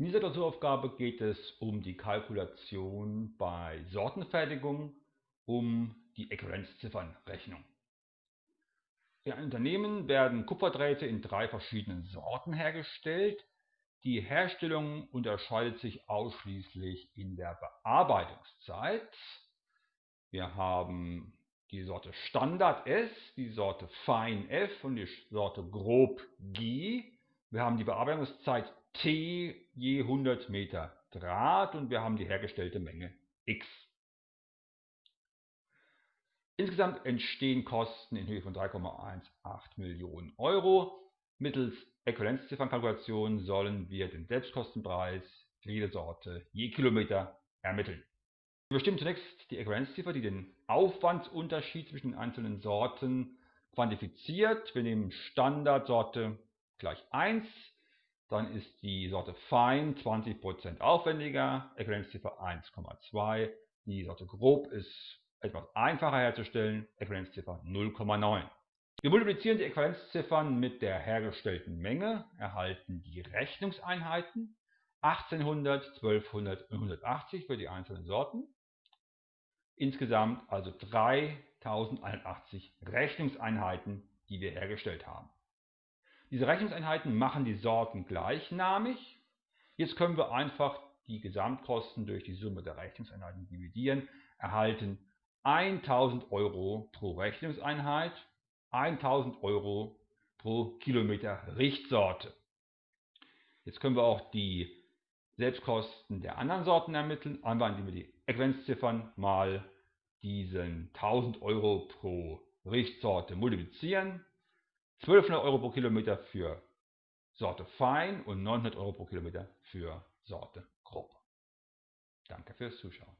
In dieser Klausuraufgabe geht es um die Kalkulation bei Sortenfertigung um die Äquivalenzziffernrechnung. In einem Unternehmen werden Kupferdrähte in drei verschiedenen Sorten hergestellt. Die Herstellung unterscheidet sich ausschließlich in der Bearbeitungszeit. Wir haben die Sorte Standard S, die Sorte Fein F und die Sorte Grob G. Wir haben die Bearbeitungszeit T je 100 Meter Draht und wir haben die hergestellte Menge X. Insgesamt entstehen Kosten in Höhe von 3,18 Millionen Euro. Mittels Äquivalenzziffernkalkulation sollen wir den Selbstkostenpreis für jede Sorte je Kilometer ermitteln. Wir bestimmen zunächst die Äquivalenzziffer, die den Aufwandsunterschied zwischen den einzelnen Sorten quantifiziert. Wir nehmen Standardsorte gleich 1, dann ist die Sorte Fein 20% aufwendiger, Äquivalenzziffer 1,2. Die Sorte Grob ist etwas einfacher herzustellen, Äquivalenzziffer 0,9. Wir multiplizieren die Äquivalenzziffern mit der hergestellten Menge, erhalten die Rechnungseinheiten 1800, 1200 und 180 für die einzelnen Sorten. Insgesamt also 3081 Rechnungseinheiten, die wir hergestellt haben. Diese Rechnungseinheiten machen die Sorten gleichnamig. Jetzt können wir einfach die Gesamtkosten durch die Summe der Rechnungseinheiten dividieren, erhalten 1000 Euro pro Rechnungseinheit, 1000 Euro pro Kilometer Richtsorte. Jetzt können wir auch die Selbstkosten der anderen Sorten ermitteln, einfach indem wir die Äquivalenzziffern mal diesen 1000 Euro pro Richtsorte multiplizieren. 1200 Euro pro Kilometer für Sorte Fein und 900 Euro pro Kilometer für Sorte Grob. Danke fürs Zuschauen.